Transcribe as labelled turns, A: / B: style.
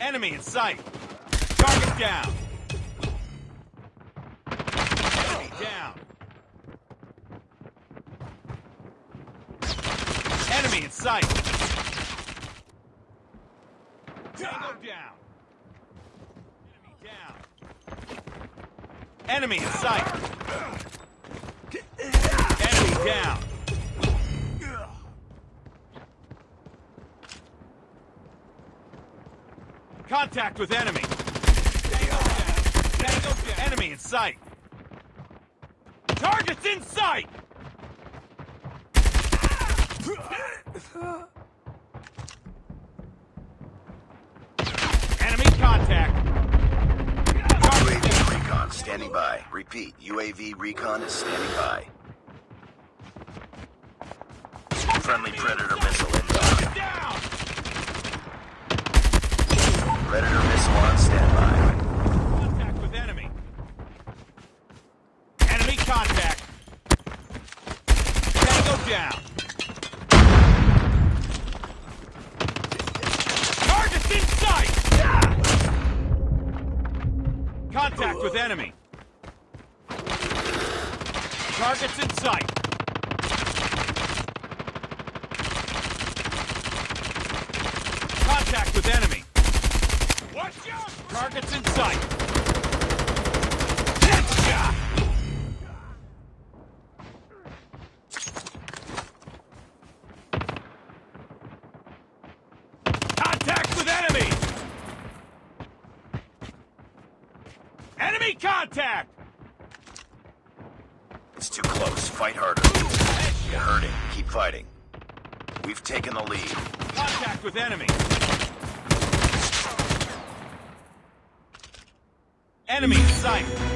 A: Enemy in sight. Target down. Enemy down. Enemy in sight. Tango down. Enemy down. Enemy in sight. Enemy down. Contact with enemy. Enemy in sight. Targets in sight. Enemy contact.
B: UAV recon standing by. Repeat, UAV recon is standing by. Friendly Predator missile inbound.
A: Down.
B: Predator missile on standby.
A: Contact with enemy. Enemy contact. Tango down. Targets in sight. Contact with enemy. Targets in sight. Contact with enemy. Targets in sight. Headshot! Contact with enemy! Enemy contact!
B: It's too close. Fight harder. You're hurting. Keep fighting. We've taken the lead.
A: Contact with enemy! Enemy sight!